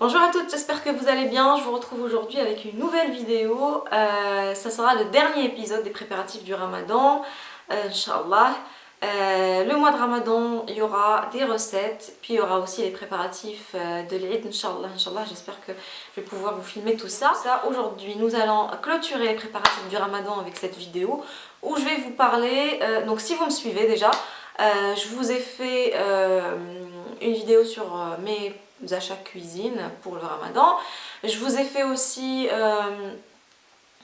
Bonjour à toutes, j'espère que vous allez bien. Je vous retrouve aujourd'hui avec une nouvelle vidéo. Euh, ça sera le dernier épisode des préparatifs du ramadan, euh. Euh, le mois de ramadan, il y aura des recettes, puis il y aura aussi les préparatifs euh, de l'Eid. Inch'Allah, j'espère que je vais pouvoir vous filmer tout ça. ça Aujourd'hui, nous allons clôturer les préparatifs du ramadan avec cette vidéo où je vais vous parler, donc si vous me suivez déjà, je vous ai fait une vidéo sur mes achats cuisine pour le ramadan. Je vous ai fait aussi euh,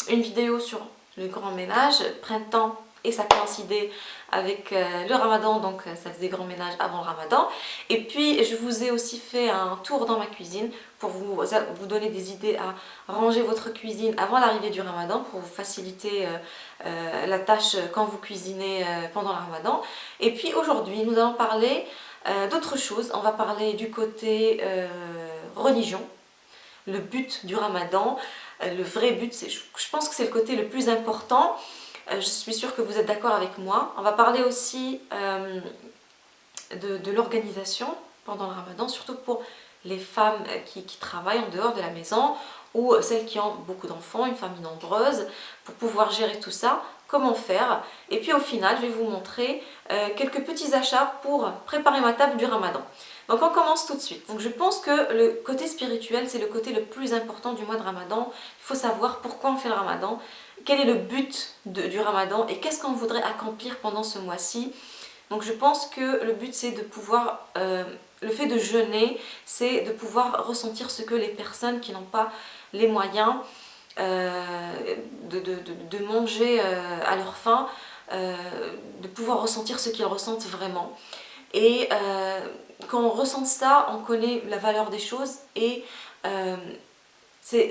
une vidéo sur le grand ménage, printemps et ça coïncidait avec euh, le ramadan donc euh, ça faisait grand ménage avant le ramadan et puis je vous ai aussi fait un tour dans ma cuisine pour vous, vous donner des idées à ranger votre cuisine avant l'arrivée du ramadan pour vous faciliter la tâche quand vous cuisinez pendant le ramadan et puis aujourd'hui nous allons parler euh, d'autres choses, on va parler du côté euh, religion, le but du ramadan, euh, le vrai but, je pense que c'est le côté le plus important, je suis sûre que vous êtes d'accord avec moi. On va parler aussi de, l'organisation pendant le ramadan, surtout pour les femmes qui, qui, travaillent en dehors de la maison ou celles qui ont beaucoup d'enfants, une famille nombreuse, pour pouvoir gérer tout ça comment faire. Et puis au final, je vais vous montrer euh, quelques petits achats pour préparer ma table du ramadan. Donc on commence tout de suite. Donc je pense que le côté spirituel, c'est le côté le plus important du mois de ramadan. Il faut savoir pourquoi on fait le ramadan, quel est le but du ramadan et qu'est-ce qu'on voudrait accomplir pendant ce mois-ci. Donc je pense que le but c'est de pouvoir, euh, le fait de jeûner, c'est de pouvoir ressentir ce que les personnes qui n'ont pas les moyens euh, de, manger euh, à leur faim, euh, de pouvoir ressentir ce qu'ils ressentent vraiment. Et quand on ressent ça, on connaît la valeur des choses et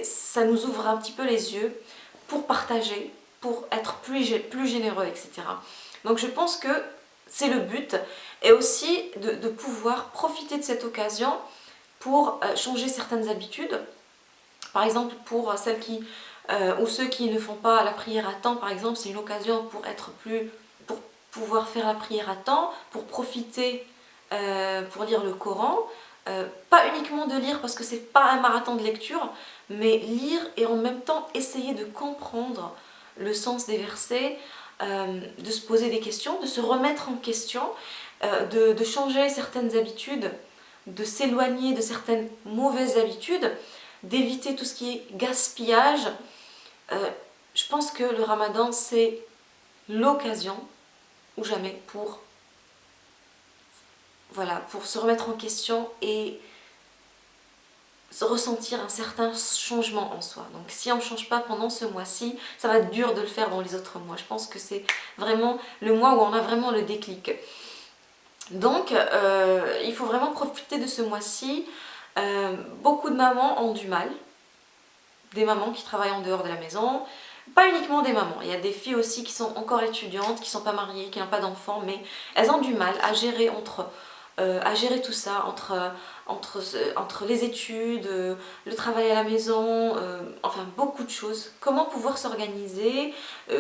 ça nous ouvre un petit peu les yeux pour partager, pour être plus, plus généreux, etc. Donc je pense que c'est le but et aussi de, pouvoir profiter de cette occasion pour changer certaines habitudes par exemple, pour celles qui, euh, ou ceux qui ne font pas la prière à temps, par exemple, c'est une occasion pour être plus, pour pouvoir faire la prière à temps, pour profiter, euh, pour lire le Coran. Euh, pas uniquement de lire parce que c'est pas un marathon de lecture, mais lire et en même temps essayer de comprendre le sens des versets, de se poser des questions, de se remettre en question, de, de changer certaines habitudes, de s'éloigner de certaines mauvaises habitudes d'éviter tout ce qui est gaspillage. Euh, je pense que le ramadan, c'est l'occasion, ou jamais, pour, voilà, pour se remettre en question et se ressentir un certain changement en soi. Donc si on ne change pas pendant ce mois-ci, ça va être dur de le faire dans les autres mois. Je pense que c'est vraiment le mois où on a vraiment le déclic. Donc, euh, il faut vraiment profiter de ce mois-ci euh, beaucoup de mamans ont du mal, des mamans qui travaillent en dehors de la maison, pas uniquement des mamans, il y a des filles aussi qui sont encore étudiantes, qui ne sont pas mariées, qui n'ont pas d'enfants, mais elles ont du mal à gérer entre euh, à gérer tout ça entre, entre, entre les études, le travail à la maison, euh, enfin beaucoup de choses. Comment pouvoir s'organiser,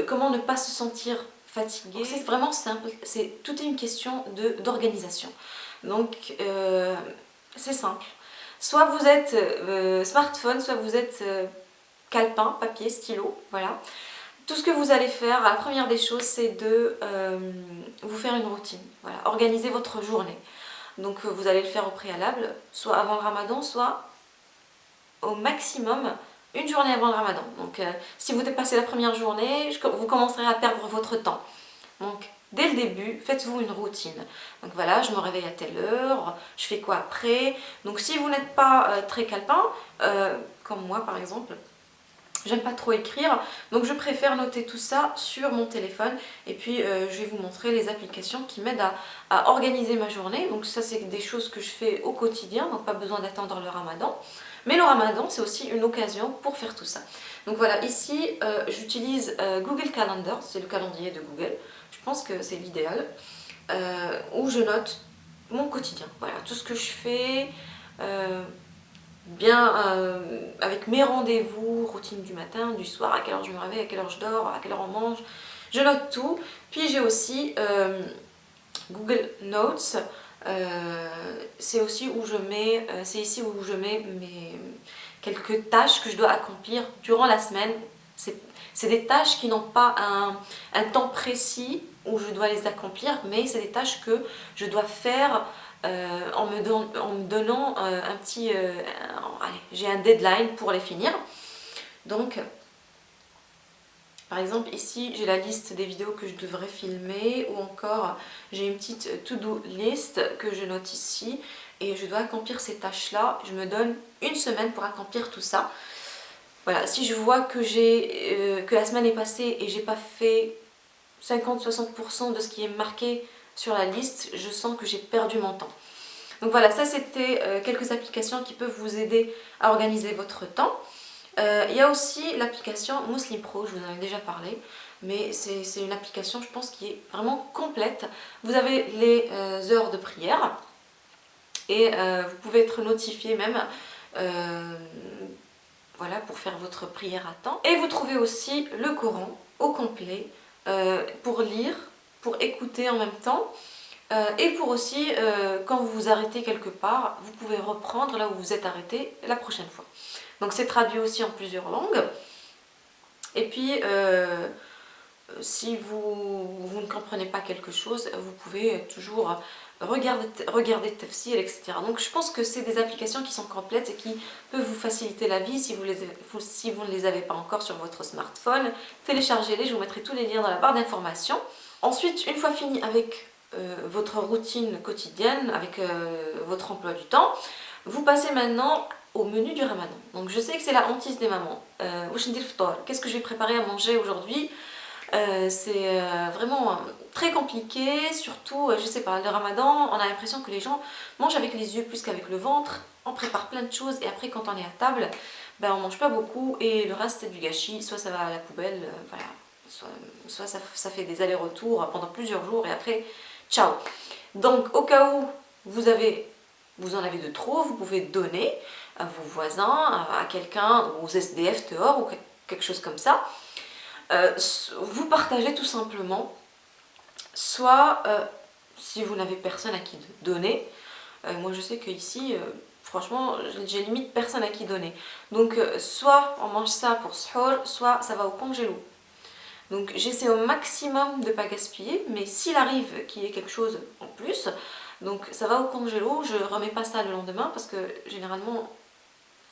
comment ne pas se sentir fatigué. C'est vraiment simple, c'est toute une question d'organisation. Donc c'est simple. Soit vous êtes euh, smartphone, soit vous êtes euh, calepin, papier, stylo, voilà. Tout ce que vous allez faire, la première des choses, c'est de euh, vous faire une routine, voilà, organiser votre journée. Donc vous allez le faire au préalable, soit avant le ramadan, soit au maximum une journée avant le ramadan. Donc si vous dépassez la première journée, vous commencerez à perdre votre temps. Donc Dès le début, faites-vous une routine. Donc voilà, je me réveille à telle heure, je fais quoi après? Donc si vous n'êtes pas euh, très calepin, euh, comme moi par exemple, j'aime pas trop écrire, donc je préfère noter tout ça sur mon téléphone et puis euh, je vais vous montrer les applications qui m'aident à, organiser ma journée. Donc ça c'est des choses que je fais au quotidien, donc pas besoin d'attendre le ramadan. Mais le ramadan c'est aussi une occasion pour faire tout ça. Donc voilà, ici j'utilise Google Calendar, c'est le calendrier de Google. Je pense que c'est l'idéal, euh, où je note mon quotidien, voilà, tout ce que je fais, euh, bien euh, avec mes rendez-vous, routine du matin, du soir, à quelle heure je me réveille, à quelle heure je dors, à quelle heure on mange, je note tout. Puis j'ai aussi Google Notes, c'est aussi où je mets, c'est ici où je mets mes quelques tâches que je dois accomplir durant la semaine. C'est des tâches qui n'ont pas un, temps précis où je dois les accomplir, mais c'est des tâches que je dois faire en, me en, me donnant un petit... allez, j'ai un deadline pour les finir. Donc, par exemple, ici, j'ai la liste des vidéos que je devrais filmer ou encore j'ai une petite to-do list que je note ici et je dois accomplir ces tâches-là. Je me donne une semaine pour accomplir tout ça. Voilà, si je vois que, euh, la semaine est passée et j'ai pas fait 50-60% de ce qui est marqué sur la liste, je sens que j'ai perdu mon temps. Donc voilà, ça c'était euh, quelques applications qui peuvent vous aider à organiser votre temps. Euh, il y a aussi l'application Muslim Pro, je vous en ai déjà parlé, mais c'est une application je pense qui est vraiment complète. Vous avez les heures de prière et vous pouvez être notifié même voilà, pour faire votre prière à temps. Et vous trouvez aussi le Coran au complet euh, pour lire, pour écouter en même temps. Euh, et pour aussi, euh, quand vous vous arrêtez quelque part, vous pouvez reprendre là où vous êtes arrêté la prochaine fois. Donc c'est traduit aussi en plusieurs langues. Et puis, si vous, vous, ne comprenez pas quelque chose, vous pouvez toujours regarder, regarder etc. Donc je pense que c'est des applications qui sont complètes et qui peuvent vous faciliter la vie si vous, les, si vous ne les avez pas encore sur votre smartphone. Téléchargez-les, je vous mettrai tous les liens dans la barre d'informations. Ensuite, une fois fini avec euh, votre routine quotidienne, avec euh, votre emploi du temps, vous passez maintenant au menu du ramadan. Donc je sais que c'est la hantise des mamans. Euh, qu'est-ce que je vais préparer à manger aujourd'hui? Euh, c'est euh, vraiment très compliqué, surtout, je sais pas, le ramadan, on a l'impression que les gens mangent avec les yeux plus qu'avec le ventre, on prépare plein de choses et après quand on est à table, ben, on mange pas beaucoup et le reste c'est du gâchis, soit ça va à la poubelle, soit, ça, ça, fait des allers-retours pendant plusieurs jours et après, ciao. Donc au cas où vous, avez, vous en avez de trop, vous pouvez donner à vos voisins, à quelqu'un, aux SDF dehors ou quelque chose comme ça, euh, vous partagez tout simplement, soit euh, si vous n'avez personne à qui donner, euh, moi je sais qu'ici, franchement, j'ai limite personne à qui donner. Donc soit on mange ça pour suhoor, soit ça va au congélo. Donc j'essaie au maximum de ne pas gaspiller, mais s'il arrive qu'il y ait quelque chose en plus, donc ça va au congélo, je remets pas ça le lendemain parce que généralement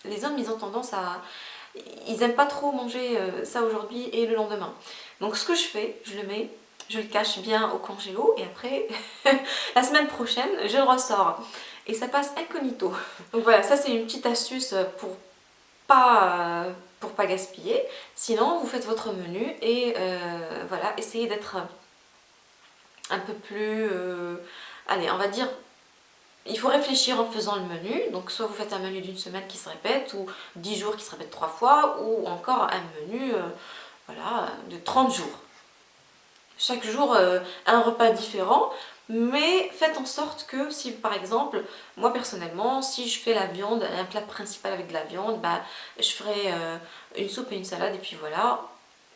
les hommes ils ont tendance à, ils n'aiment pas trop manger euh, ça aujourd'hui et le lendemain. Donc ce que je fais, je le mets, je le cache bien au congélo et après, la semaine prochaine, je le ressors. Et ça passe incognito. Donc voilà, ça c'est une petite astuce pour pas, pour pas gaspiller. Sinon, vous faites votre menu et euh, voilà, essayez d'être un peu plus... Euh, allez, on va dire il faut réfléchir en faisant le menu, donc soit vous faites un menu d'une semaine qui se répète, ou 10 jours qui se répète 3 fois, ou encore un menu euh, voilà, de 30 jours. Chaque jour, euh, un repas différent, mais faites en sorte que si par exemple, moi personnellement, si je fais la viande, un plat principal avec de la viande, bah, je ferai euh, une soupe et une salade, et puis voilà,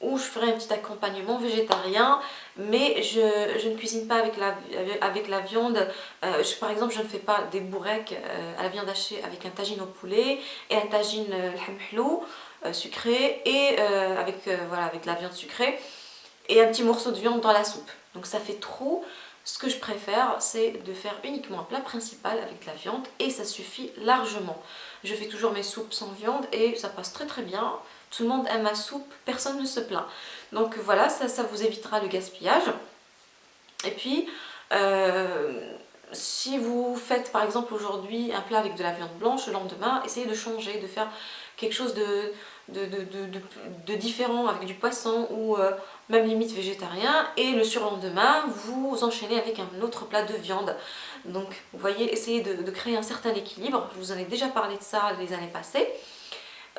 ou je ferai un petit accompagnement végétarien mais je, ne cuisine pas avec la, viande euh, par exemple je ne fais pas des bourrecs euh, à la viande hachée avec un tagine au poulet et un tagine euh, sucré et avec, la viande sucrée et un petit morceau de viande dans la soupe donc ça fait trop ce que je préfère, c'est de faire uniquement un plat principal avec la viande et ça suffit largement. Je fais toujours mes soupes sans viande et ça passe très très bien. Tout le monde aime ma soupe, personne ne se plaint. Donc voilà, ça, ça vous évitera le gaspillage. Et puis, euh, si vous faites par exemple aujourd'hui un plat avec de la viande blanche, le lendemain, essayez de changer, de faire quelque chose de, différent avec du poisson ou euh, même limite végétarien et le surlendemain vous enchaînez avec un autre plat de viande donc vous voyez essayez de, créer un certain équilibre je vous en ai déjà parlé de ça les années passées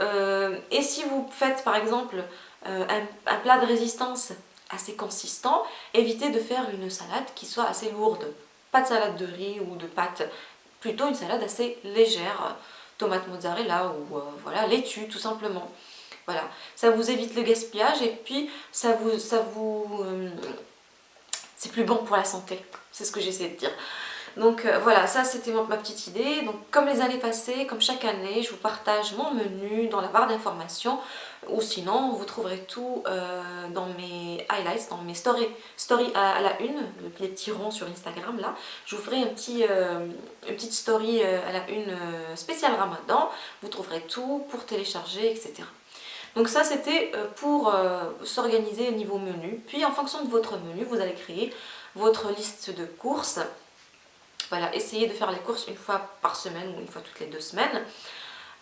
euh, et si vous faites par exemple euh, un, plat de résistance assez consistant, évitez de faire une salade qui soit assez lourde. Pas de salade de riz ou de pâtes, plutôt une salade assez légère, tomate mozzarella ou euh, voilà, laitue tout simplement. Voilà, ça vous évite le gaspillage et puis ça vous... Ça vous c'est plus bon pour la santé, c'est ce que j'essaie de dire. Donc euh, voilà, ça c'était ma petite idée. Donc comme les années passées, comme chaque année, je vous partage mon menu dans la barre d'informations ou sinon vous trouverez tout euh, dans mes highlights, dans mes stories, à, la une, les petits ronds sur Instagram là. Je vous ferai un petit, euh, une petite story à la une spéciale Ramadan. Vous trouverez tout pour télécharger, etc. Donc ça c'était pour s'organiser au niveau menu. Puis en fonction de votre menu, vous allez créer votre liste de courses voilà, essayez de faire les courses une fois par semaine ou une fois toutes les deux semaines.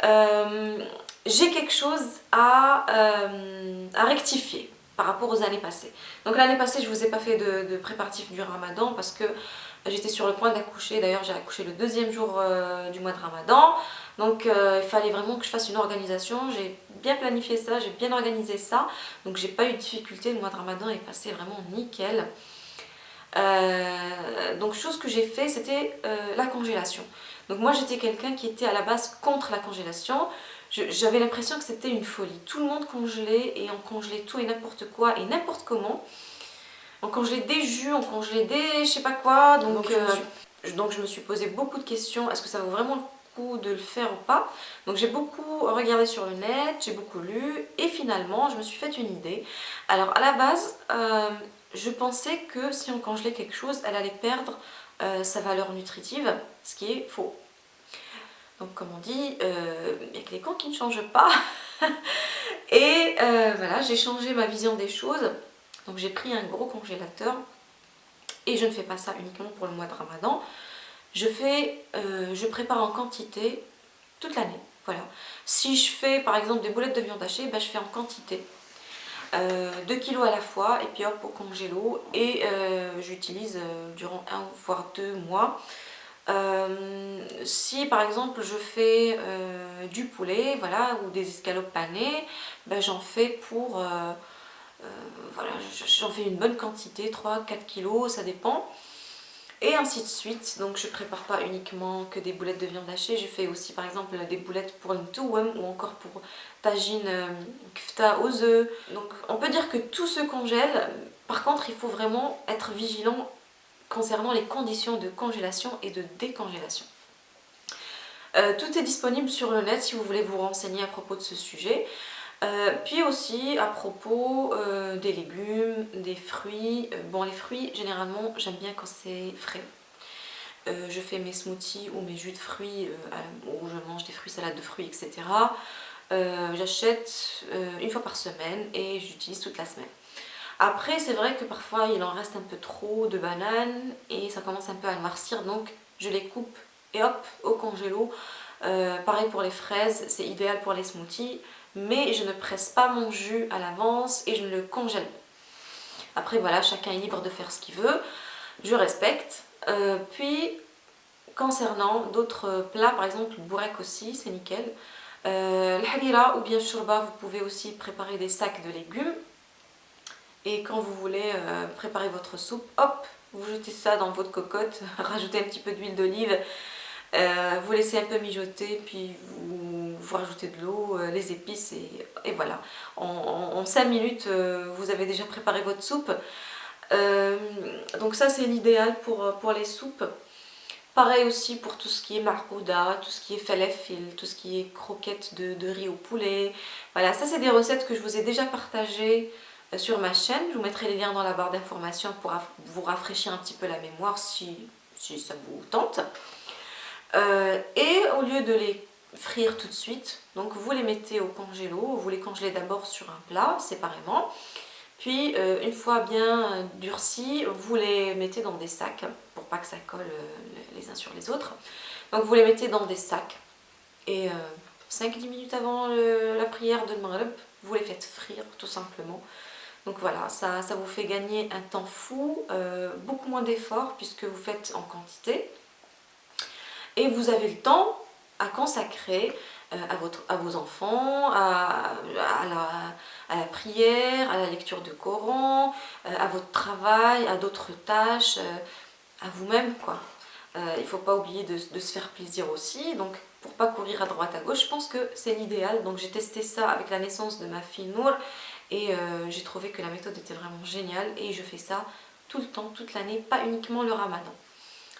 Euh, j'ai quelque chose à, euh, à, rectifier par rapport aux années passées. Donc l'année passée, je ne vous ai pas fait de, préparatif du ramadan parce que j'étais sur le point d'accoucher. D'ailleurs, j'ai accouché le deuxième jour euh, du mois de ramadan. Donc il fallait vraiment que je fasse une organisation. J'ai bien planifié ça, j'ai bien organisé ça. Donc j'ai pas eu de difficulté. Le mois de ramadan est passé vraiment nickel. Euh, donc chose que j'ai fait c'était euh, la congélation. Donc moi j'étais quelqu'un qui était à la base contre la congélation. J'avais l'impression que c'était une folie. Tout le monde congelait et on congelait tout et n'importe quoi et n'importe comment. On congelait des jus, on congelait des je sais pas quoi. Donc, euh, donc, je, me suis posé beaucoup de questions. Est-ce que ça vaut vraiment le coup de le faire ou pas? Donc j'ai beaucoup regardé sur le net, j'ai beaucoup lu et finalement je me suis fait une idée. Alors à la base, je pensais que si on congelait quelque chose, elle allait perdre euh, sa valeur nutritive, ce qui est faux. Donc comme on dit, euh, il n'y a que les cons qui ne changent pas. Et euh, voilà, j'ai changé ma vision des choses. Donc j'ai pris un gros congélateur. Et je ne fais pas ça uniquement pour le mois de ramadan. Je, fais, je prépare en quantité toute l'année. Voilà. Si je fais par exemple des boulettes de viande hachée, ben, je fais en quantité. 2 euh, kg à la fois et puis hop au congélo et euh, j'utilise euh, durant un voire deux mois. si par exemple je fais du poulet voilà, ou des escalopes panées, ben, j'en fais pour voilà, j'en fais une bonne quantité, 3-4 kg, ça dépend et ainsi de suite. Donc je prépare pas uniquement que des boulettes de viande hachée, je fais aussi par exemple des boulettes pour une touwem ou encore pour tagine euh, kfta aux œufs. Donc on peut dire que tout se congèle, par contre il faut vraiment être vigilant concernant les conditions de congélation et de décongélation. Euh, tout est disponible sur le net si vous voulez vous renseigner à propos de ce sujet. Euh, puis aussi à propos euh, des légumes, des fruits. Euh, bon les fruits généralement j'aime bien quand c'est frais. je fais mes smoothies ou mes jus de fruits où je mange des fruits, salades de fruits, etc. J'achète une fois par semaine et j'utilise toute la semaine. Après c'est vrai que parfois il en reste un peu trop de bananes et ça commence un peu à noircir donc je les coupe et hop au congélo. pareil pour les fraises, c'est idéal pour les smoothies mais je ne presse pas mon jus à l'avance et je ne le congèle pas. Après voilà, chacun est libre de faire ce qu'il veut, je respecte. Euh, puis concernant d'autres plats, par exemple le bourek aussi, c'est nickel. Euh, le ou bien shurba, vous pouvez aussi préparer des sacs de légumes. Et quand vous voulez euh, préparer votre soupe, hop, vous jetez ça dans votre cocotte, rajoutez un petit peu d'huile d'olive, vous laissez un peu mijoter, puis vous vous rajoutez de l'eau, euh, les épices et, voilà. En, 5 minutes, euh, vous avez déjà préparé votre soupe. Euh, donc ça c'est l'idéal pour, pour les soupes. Pareil aussi pour tout ce qui est margouda, tout ce qui est falafel, tout ce qui est croquettes de, riz au poulet. Voilà, ça c'est des recettes que je vous ai déjà partagées sur ma chaîne. Je vous mettrai les liens dans la barre d'informations pour vous rafraîchir un petit peu la mémoire si, si ça vous tente. et au lieu de les frire tout de suite. Donc vous les mettez au congélo, vous les congelez d'abord sur un plat séparément. Puis euh, une fois bien durcis, vous les mettez dans des sacs pour pas que ça colle euh, les uns sur les autres. Donc vous les mettez dans des sacs et 5-10 euh, minutes avant la prière de Maghreb, vous les faites frire tout simplement. Donc voilà, ça, ça vous fait gagner un temps fou, beaucoup moins d'efforts puisque vous faites en quantité. Et vous avez le temps à consacrer euh, à, votre, à vos enfants, à, la, prière, à la lecture de Coran, euh, à votre travail, à d'autres tâches, euh, à vous-même quoi. il ne faut pas oublier de, se faire plaisir aussi, donc pour pas courir à droite à gauche, je pense que c'est l'idéal. Donc j'ai testé ça avec la naissance de ma fille Nour et j'ai trouvé que la méthode était vraiment géniale et je fais ça tout le temps, toute l'année, pas uniquement le ramadan.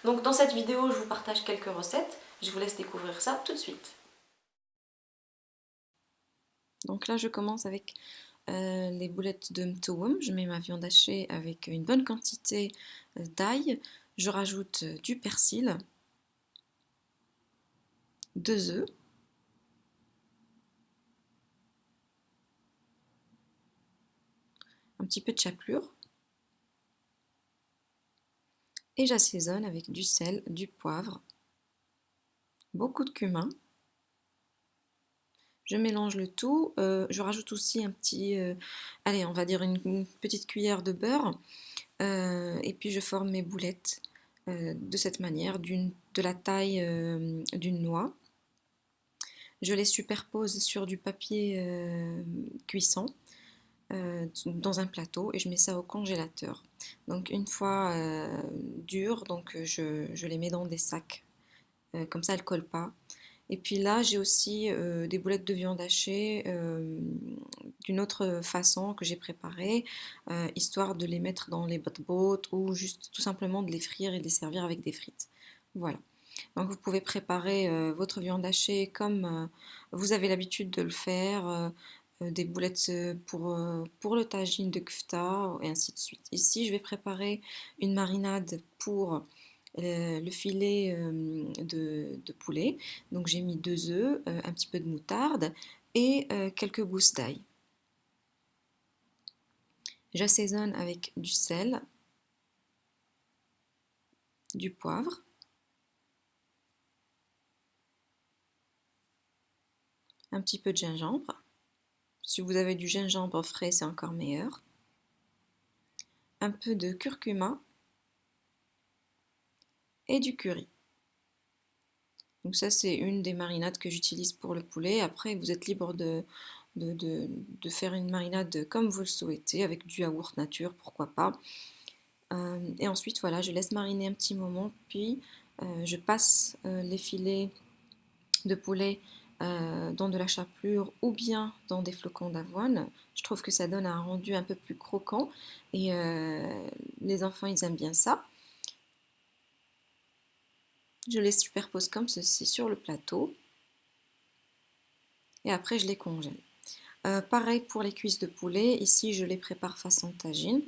Donc dans cette vidéo, je vous partage quelques recettes. Je vous laisse découvrir ça tout de suite. Donc là, je commence avec euh, les boulettes de mtouum. Je mets ma viande hachée avec une bonne quantité euh, d'ail. Je rajoute euh, du persil, deux œufs, un petit peu de chapelure et j'assaisonne avec du sel, du poivre, beaucoup de cumin. Je mélange le tout, euh, je rajoute aussi un petit, euh, allez on va dire une, petite cuillère de beurre euh, et puis je forme mes boulettes de cette manière, de la taille d'une noix. Je les superpose sur du papier cuisson dans un plateau et je mets ça au congélateur. Donc une fois dur, donc je, les mets dans des sacs, comme ça elles ne collent pas. Et puis là j'ai aussi des boulettes de viande hachée d'une autre façon que j'ai préparé, histoire de les mettre dans les bottes ou juste tout simplement de les frire et de les servir avec des frites. Voilà. Donc vous pouvez préparer votre viande hachée comme vous avez l'habitude de le faire, euh, des boulettes euh, pour, euh, pour le tagine de kfta et ainsi de suite. Ici, je vais préparer une marinade pour le filet de, poulet. Donc j'ai mis deux œufs, un petit peu de moutarde et quelques gousses d'ail. J'assaisonne avec du sel, du poivre, un petit peu de gingembre, si vous avez du gingembre frais, c'est encore meilleur. Un peu de curcuma et du curry. Donc ça, c'est une des marinades que j'utilise pour le poulet. Après, vous êtes libre de, faire une marinade comme vous le souhaitez, avec du yaourt nature, pourquoi pas. Euh, et ensuite, voilà, je laisse mariner un petit moment, puis euh, je passe euh, les filets de poulet dans de la chapelure ou bien dans des flocons d'avoine. Je trouve que ça donne un rendu un peu plus croquant et les enfants ils aiment bien ça. Je les superpose comme ceci sur le plateau et après je les congèle. Euh, pareil pour les cuisses de poulet, ici je les prépare façon tagine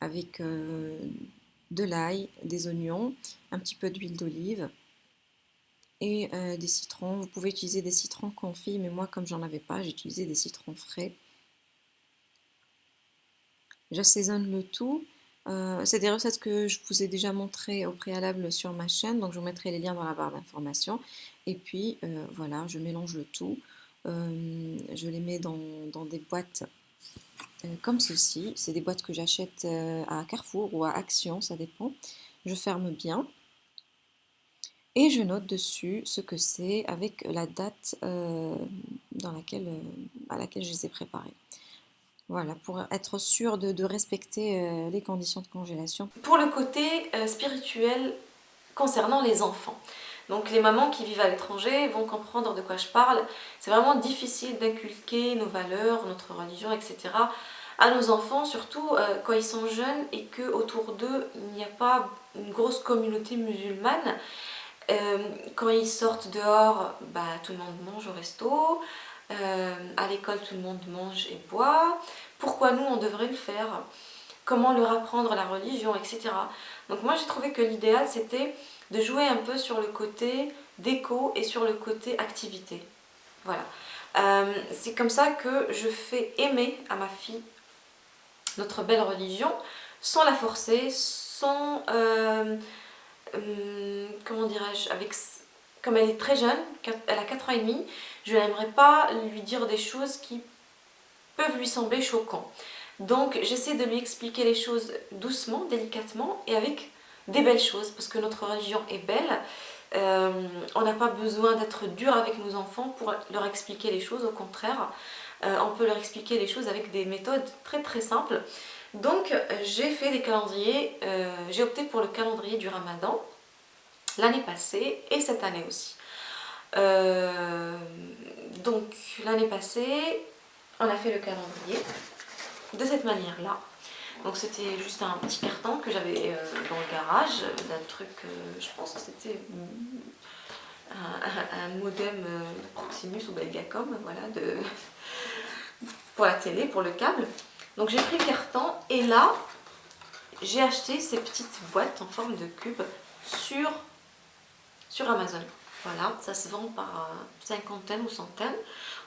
avec de l'ail, des oignons, un petit peu d'huile d'olive, et euh, des citrons. Vous pouvez utiliser des citrons confits, mais moi comme j'en avais pas, j'ai utilisé des citrons frais. J'assaisonne le tout. Euh, c'est des recettes que je vous ai déjà montrées au préalable sur ma chaîne, donc je vous mettrai les liens dans la barre d'informations. Et puis euh, voilà, je mélange le tout. je les mets dans, des boîtes comme ceci. C'est des boîtes que j'achète à Carrefour ou à Action, ça dépend. Je ferme bien et je note dessus ce que c'est avec la date euh, euh, à laquelle je les ai préparés. Voilà, pour être sûr de, respecter euh, les conditions de congélation. Pour le côté spirituel concernant les enfants. Donc les mamans qui vivent à l'étranger vont comprendre de quoi je parle. C'est vraiment difficile d'inculquer nos valeurs, notre religion, etc. à nos enfants, surtout quand ils sont jeunes et qu'autour d'eux, il n'y a pas une grosse communauté musulmane. Euh, quand ils sortent dehors, bah, tout le monde mange au resto. Euh, à l'école, tout le monde mange et boit. Pourquoi nous, on devrait le faire Comment leur apprendre la religion, etc. Donc moi, j'ai trouvé que l'idéal, c'était de jouer un peu sur le côté déco et sur le côté activité. Voilà. Euh, c'est comme ça que je fais aimer à ma fille notre belle religion sans la forcer, sans... Euh, comment dirais-je, avec comme elle est très jeune, elle a 4 ans et demi, je n'aimerais pas lui dire des choses qui peuvent lui sembler choquantes. Donc j'essaie de lui expliquer les choses doucement, délicatement et avec des belles choses parce que notre religion est belle. Euh, on n'a pas besoin d'être dur avec nos enfants pour leur expliquer les choses, au contraire. Euh, on peut leur expliquer les choses avec des méthodes très très simples. Donc j'ai fait des calendriers, euh, j'ai opté pour le calendrier du ramadan l'année passée et cette année aussi. Donc l'année passée, on a fait le calendrier de cette manière-là. Donc c'était juste un petit carton que j'avais euh, dans le garage d'un truc, je pense que c'était un, modem Proximus ou Belgacom, voilà, de, pour la télé, pour le câble. Donc j'ai pris le carton et là, j'ai acheté ces petites boîtes en forme de cube sur, sur Amazon. Voilà, ça se vend par cinquantaine ou centaines.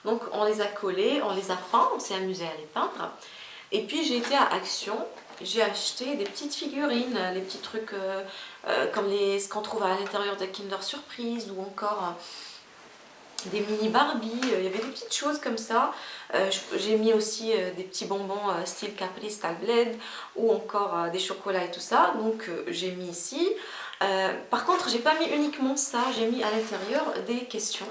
Donc on les a collés, on les a peints, on s'est amusé à les peindre. Et puis j'ai été à Action, j'ai acheté des petites figurines, les petits trucs euh, euh, comme ce qu'on trouve à l'intérieur de Kinder Surprise ou encore euh, des mini Barbie, il y avait des petites choses comme ça. j'ai mis aussi des petits bonbons style Capri, Style Blade ou encore des chocolats et tout ça. Donc j'ai mis ici. par contre, j'ai pas mis uniquement ça, j'ai mis à l'intérieur des questions.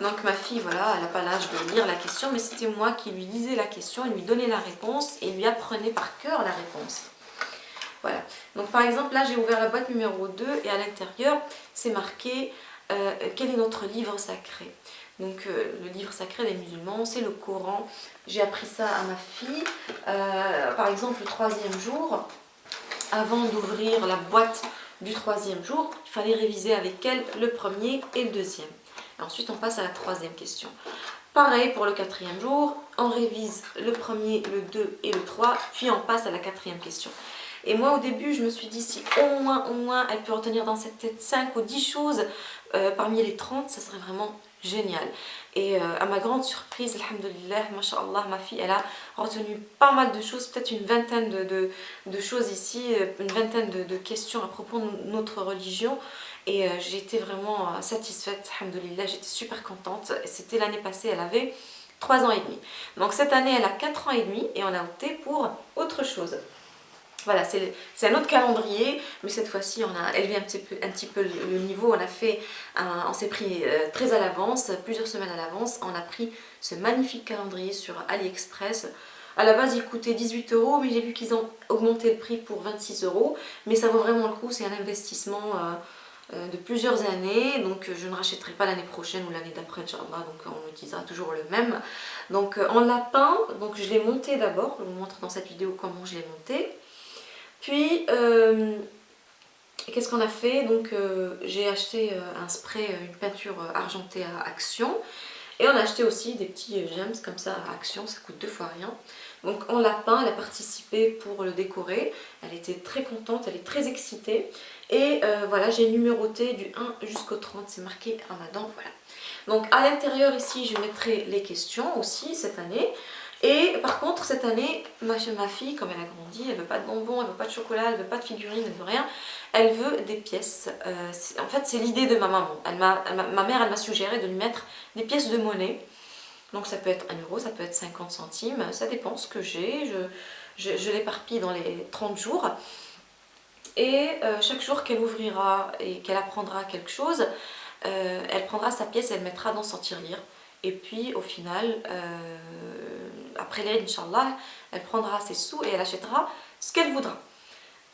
Donc ma fille, voilà, elle n'a pas l'âge de lire la question, mais c'était moi qui lui lisais la question, lui donnait la réponse et lui apprenait par cœur la réponse. Voilà. Donc par exemple, là j'ai ouvert la boîte numéro 2 et à l'intérieur, c'est marqué euh, quel est notre livre sacré? Donc euh, le livre sacré des musulmans, c'est le Coran. J'ai appris ça à ma fille. Euh, par exemple, le troisième jour, avant d'ouvrir la boîte du troisième jour, il fallait réviser avec elle le premier et le deuxième ensuite, on passe à la troisième question. Pareil pour le quatrième jour, on révise le premier, le 2 et le 3, puis on passe à la quatrième question. Et moi, au début, je me suis dit, si au moins, au moins, elle peut retenir dans cette tête 5 ou 10 choses euh, parmi les 30, ça serait vraiment génial. Et euh, à ma grande surprise, alhamdoulilah, mashallah, ma fille, elle a retenu pas mal de choses, peut-être une vingtaine de, choses ici, euh, une vingtaine de, questions à propos de notre religion. Et euh, j'étais vraiment satisfaite, alhamdoulilah, j'étais super contente. C'était l'année passée, elle avait 3 ans et demi. Donc cette année, elle a 4 ans et demi et on a opté pour autre chose. Voilà, c'est un autre calendrier, mais cette fois-ci, on a élevé un petit peu, un petit peu le niveau. On a fait, on s'est pris euh, très à l'avance, plusieurs semaines à l'avance. On a pris ce magnifique calendrier sur AliExpress. À la base, il coûtait 18 euros, mais j'ai vu qu'ils ont augmenté le prix pour 26 euros. Mais ça vaut vraiment le coup, c'est un investissement euh, euh, de plusieurs années. Donc, je ne rachèterai pas l'année prochaine ou l'année d'après. Donc, on utilisera toujours le même. Donc, en lapin, donc je l'ai monté d'abord. Je vous montre dans cette vidéo comment je l'ai monté. Puis, euh, qu'est-ce qu'on a fait? Donc, euh, j'ai acheté euh, un spray, une peinture argentée à Action. Et on a acheté aussi des petits gems comme ça à Action, ça coûte deux fois rien. Donc on l'a peint, elle a participé pour le décorer. Elle était très contente, elle est très excitée. Et voilà, j'ai numéroté du 1 jusqu'au 30, c'est marqué Ramadan, voilà. Donc à l'intérieur ici, je mettrai les questions aussi cette année. Et par contre, cette année, ma, fille, comme elle a grandi, elle veut pas de bonbons, elle veut pas de chocolat, elle veut pas de figurines, elle veut rien. Elle veut des pièces. Euh, en fait, c'est l'idée de ma maman. Ma mère, elle m'a suggéré de lui mettre des pièces de monnaie. Donc ça peut être 1 euro, ça peut être 50 centimes, ça dépend ce que j'ai. Je, l'éparpille dans les 30 jours. Et euh, chaque jour qu'elle ouvrira et qu'elle apprendra quelque chose, euh, elle prendra sa pièce et elle mettra dans son tirelire. Et puis au final, après l'Aïd, Inch'Allah, elle prendra ses sous et elle achètera ce qu'elle voudra.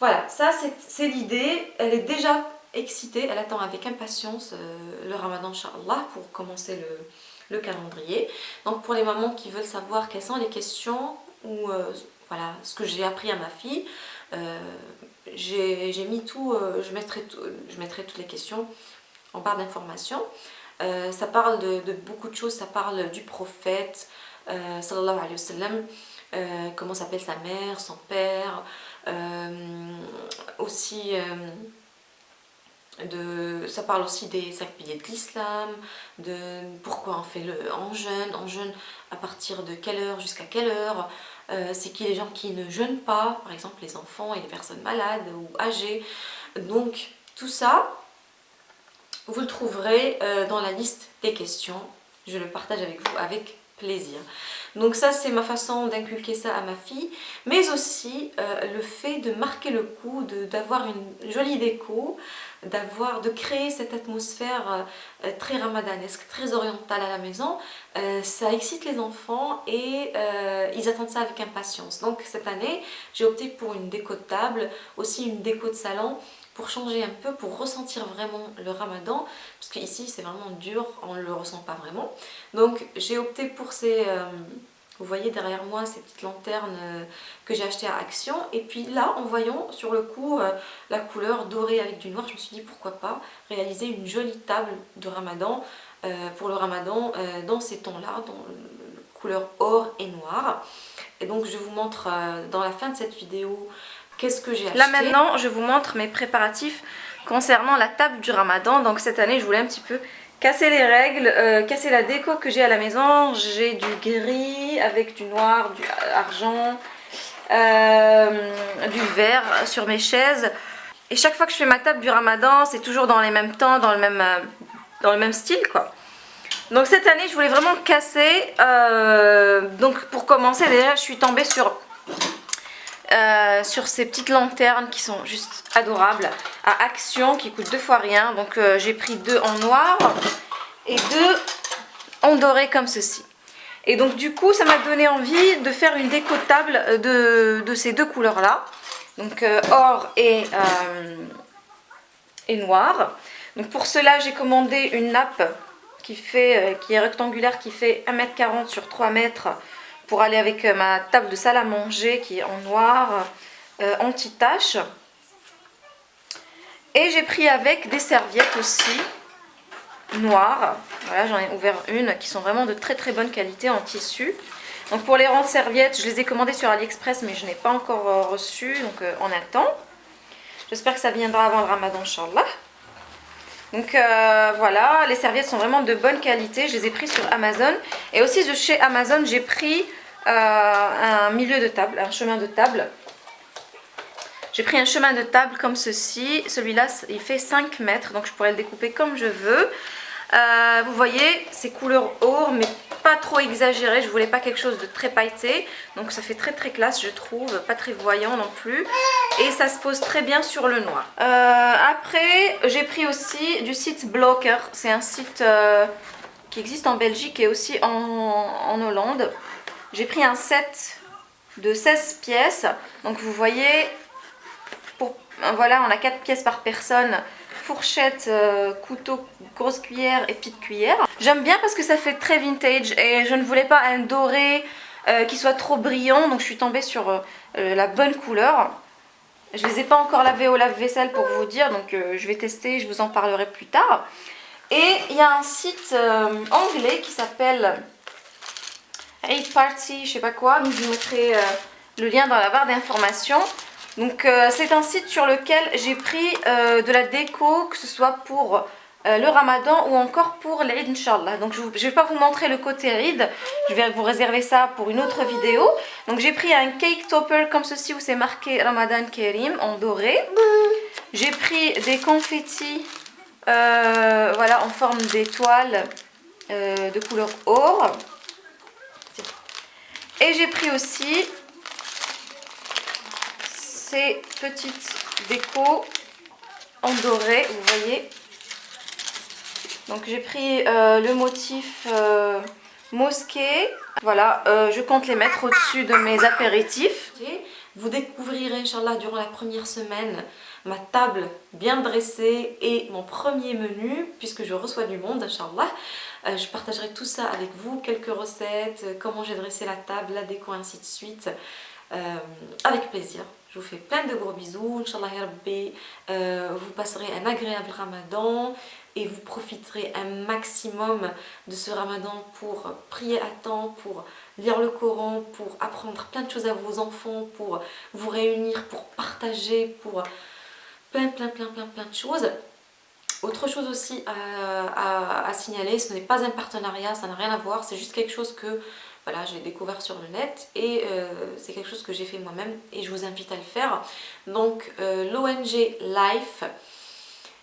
Voilà, ça c'est l'idée. Elle est déjà excitée, elle attend avec impatience euh, le ramadan, Inch'Allah, pour commencer le, calendrier. Donc pour les mamans qui veulent savoir quelles sont les questions ou euh, voilà, ce que j'ai appris à ma fille, euh, j'ai mis tout, je, mettrai je mettrai toutes les questions en barre d'informations. ça parle de, beaucoup de choses, ça parle du prophète, euh, sallallahu alayhi wa sallam, euh, comment s'appelle sa mère, son père, euh, aussi de, ça parle aussi des cinq piliers de l'islam, de pourquoi on fait le en jeûne, en jeûne à partir de quelle heure jusqu'à quelle heure, c'est qui les gens qui ne jeûnent pas, par exemple les enfants et les personnes malades ou âgées. Donc tout ça, vous le trouverez dans la liste des questions. Je le partage avec vous avec Donc ça c'est ma façon d'inculquer ça à ma fille, mais aussi euh, le fait de marquer le coup, d'avoir une jolie déco, d'avoir de créer cette atmosphère euh, très ramadanesque, très orientale à la maison, euh, ça excite les enfants et ils attendent ça avec impatience. Donc cette année j'ai opté pour une déco de table, aussi une déco de salon, pour changer un peu, pour ressentir vraiment le ramadan, parce qu'ici c'est vraiment dur, on ne le ressent pas vraiment. Donc j'ai opté pour ces, euh, Vous voyez derrière moi ces petites lanternes euh, que j'ai achetées à Action. Et puis là, en voyant sur le coup euh, la couleur dorée avec du noir, je me suis dit pourquoi pas réaliser une jolie table de ramadan pour le ramadan dans ces tons-là, dans couleur or et noir. Et donc je vous montre dans la fin de cette vidéo qu'est-ce que j'ai acheté. Là maintenant, je vous montre mes préparatifs concernant la table du ramadan. Donc cette année, je voulais un petit peu casser les règles, euh, casser la déco que j'ai à la maison. J'ai du gris avec du noir, du argent, euh, du vert sur mes chaises. Et chaque fois que je fais ma table du ramadan, c'est toujours dans les mêmes temps, dans le même, euh, dans le même style quoi. Donc cette année, je voulais vraiment casser. donc pour commencer, déjà, je suis tombée sur euh, sur ces petites lanternes qui sont juste adorables à Action qui coûtent deux fois rien. Donc euh, j'ai pris deux en noir et deux en doré comme ceci. Et donc du coup ça m'a donné envie de faire une déco de de, ces deux couleurs là. Donc euh, or et, noir. Donc pour cela j'ai commandé une nappe qui, qui est rectangulaire qui fait 1m40 sur 3 mètres pour aller avec euh, ma table de salle à manger qui est en noir euh, anti-tache. Et j'ai pris avec des serviettes aussi noires. Voilà, j'en ai ouvert une qui sont vraiment de très très bonne qualité en tissu. Donc pour les rangs de serviettes, je les ai commandées sur AliExpress mais je n'ai pas encore euh, reçu, donc on attend. J'espère que ça viendra avant le ramadan, Inch'Allah. Donc voilà, les serviettes sont vraiment de bonne qualité. Je les ai pris sur Amazon. Et aussi de chez Amazon, j'ai pris un milieu de table, un chemin de table. J'ai pris un chemin de table comme ceci. Celui-là, il fait 5 mètres, donc je pourrais le découper comme je veux. Euh, vous voyez, c'est couleur or, mais pas trop exagéré. Je voulais pas quelque chose de très pailleté. Donc ça fait très très classe, je trouve. Pas très voyant non plus. Et ça se pose très bien sur le noir. Euh, après, j'ai pris aussi du site Blocker. C'est un site euh, qui existe en Belgique et aussi en Hollande. J'ai pris un set de 16 pièces. Donc vous voyez, pour, voilà, on a 4 pièces par personne fourchette, euh, couteau, grosse cuillère et petite cuillère. J'aime bien parce que ça fait très vintage et je ne voulais pas un doré euh, qui soit trop brillant donc je suis tombée sur euh, la bonne couleur. Je les ai pas encore lavés au lave-vaisselle pour vous dire donc je vais tester, je vous en parlerai plus tard. Et il y a un site anglais qui s'appelle 8 Party, je sais pas quoi, je vous mettrai le lien dans la barre d'informations. Donc euh, c'est un site sur lequel j'ai pris euh, de la déco, que ce soit pour euh, le ramadan ou encore pour l'Eid Inch'Allah. Donc je ne vais pas vous montrer le côté Eid, je vais vous réserver ça pour une autre vidéo. Donc j'ai pris un cake topper comme ceci où c'est marqué Ramadan Kerim en doré. J'ai pris des confettis voilà, en forme d'étoile de couleur or. Et j'ai pris aussi ces petites décos en doré, vous voyez. Donc j'ai pris euh, le motif euh, mosquée. Voilà, euh, je compte les mettre au-dessus de mes apéritifs. Vous découvrirez, Inch'Allah, durant la première semaine, ma table bien dressée et mon premier menu, puisque je reçois du monde, Inch'Allah. Je partagerai tout ça avec vous, quelques recettes, comment j'ai dressé la table, la déco, ainsi de suite. avec plaisir. Je vous fais plein de gros bisous. Inch'Allah euh, vous passerez un agréable ramadan et vous profiterez un maximum de ce ramadan pour prier à temps, pour lire le Coran, pour apprendre plein de choses à vos enfants, pour vous réunir, pour partager, pour plein plein plein plein plein de choses. Autre chose aussi à, signaler, ce n'est pas un partenariat, ça n'a rien à voir, c'est juste quelque chose que voilà, j'ai découvert sur le net et euh, c'est quelque chose que j'ai fait moi-même et je vous invite à le faire. Donc euh, l'ONG Life,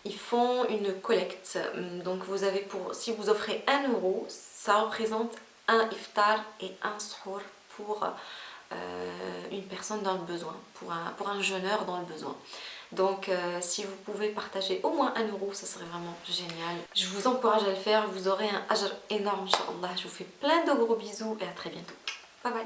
ils font une collecte. Donc vous avez pour, si vous offrez 1 euro, ça représente un iftar et un sahur pour euh, une personne dans le besoin, pour un, pour un jeûneur dans le besoin. Donc euh, si vous pouvez partager au moins un euro, ça serait vraiment génial. Je vous encourage à le faire, vous aurez un ajr énorme, Inch'Allah. Je vous fais plein de gros bisous et à très bientôt. Bye bye